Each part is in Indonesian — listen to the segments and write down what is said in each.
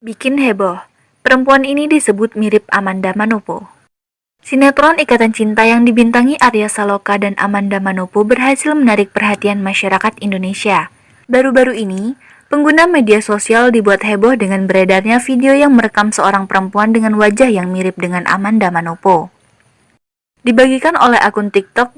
Bikin heboh, perempuan ini disebut mirip Amanda Manopo. Sinetron Ikatan Cinta yang dibintangi Arya Saloka dan Amanda Manopo berhasil menarik perhatian masyarakat Indonesia. Baru-baru ini, pengguna media sosial dibuat heboh dengan beredarnya video yang merekam seorang perempuan dengan wajah yang mirip dengan Amanda Manopo. Dibagikan oleh akun TikTok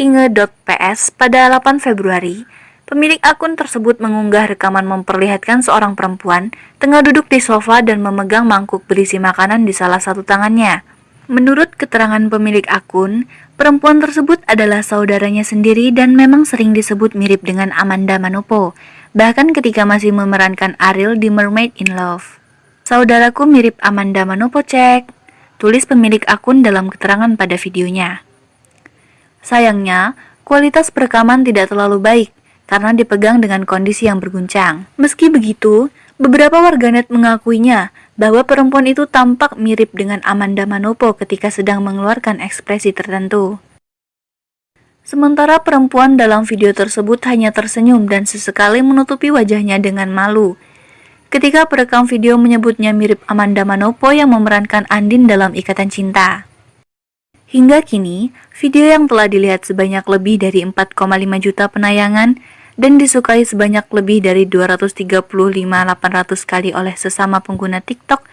@inge.ps pada 8 Februari, Pemilik akun tersebut mengunggah rekaman memperlihatkan seorang perempuan tengah duduk di sofa dan memegang mangkuk berisi makanan di salah satu tangannya. Menurut keterangan pemilik akun, perempuan tersebut adalah saudaranya sendiri dan memang sering disebut mirip dengan Amanda Manopo, bahkan ketika masih memerankan Ariel di Mermaid in Love. Saudaraku mirip Amanda Manopo cek, tulis pemilik akun dalam keterangan pada videonya. Sayangnya, kualitas perekaman tidak terlalu baik, karena dipegang dengan kondisi yang berguncang. Meski begitu, beberapa warganet mengakuinya bahwa perempuan itu tampak mirip dengan Amanda Manopo ketika sedang mengeluarkan ekspresi tertentu. Sementara perempuan dalam video tersebut hanya tersenyum dan sesekali menutupi wajahnya dengan malu. Ketika perekam video menyebutnya mirip Amanda Manopo yang memerankan Andin dalam Ikatan Cinta. Hingga kini, video yang telah dilihat sebanyak lebih dari 4,5 juta penayangan dan disukai sebanyak lebih dari 235.800 kali oleh sesama pengguna TikTok,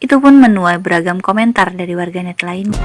itu pun menuai beragam komentar dari warganet lainnya.